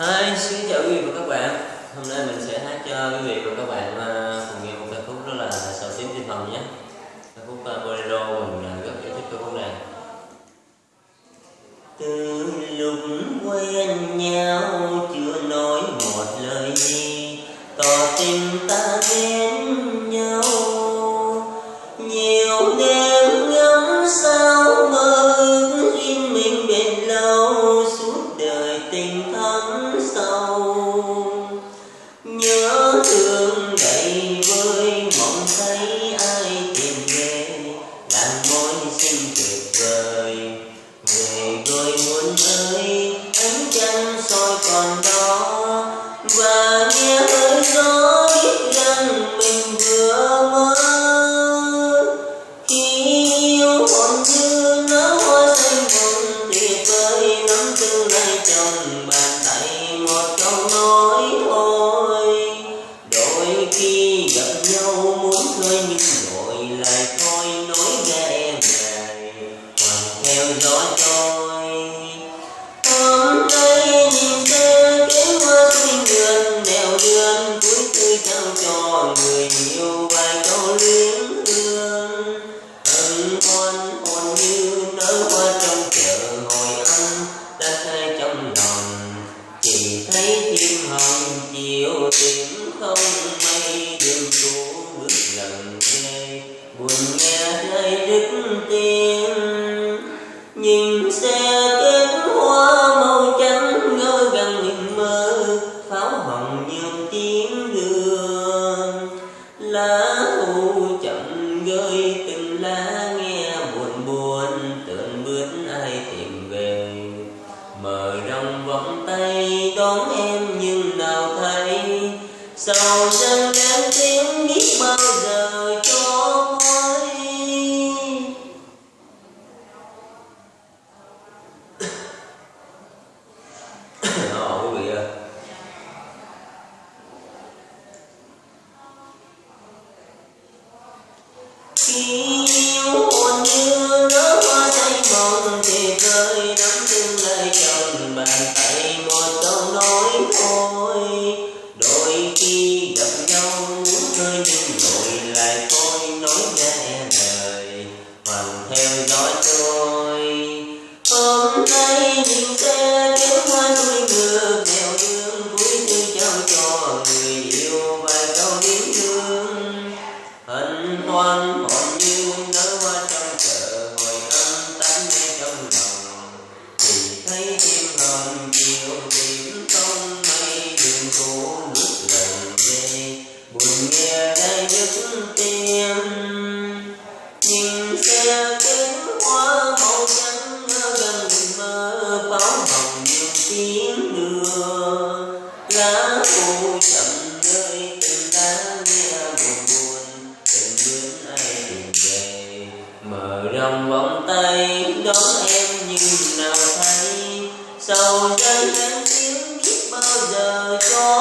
Hi, xin chào quý vị và các bạn. Hôm nay mình sẽ hát cho quý vị và các bạn uh, cùng nghe một ca khúc đó là Sầu tím tinh phòng nhé. Ca khúc uh, Bolero mình uh, rất yêu thích ca khúc này. Từ lúc quen nhau chưa nói một lời gì Tỏ tình ta đến đầy vơi mong thấy ai tìm về làm môi xinh tuyệt vời. Về rồi muốn ơi ánh trăng khi gặp nhau muốn khơi nhưng rồi lại lá thu chậm rơi từng lá nghe buồn buồn, tưởng bước ai tìm về. Mở rộng vòng tay đón em nhưng nào thấy sau chân yêu hồn như nở hoa xanh mộng thì rơi nắm tương lai trong bàn tay tiếng đưa lá khô chậm nơi từng lá nghe buồn buồn, từng bước ai tìm về. Mở rộng vòng tay, đón em nhưng nào thấy sầu dâng đến tiếng biết bao giờ cho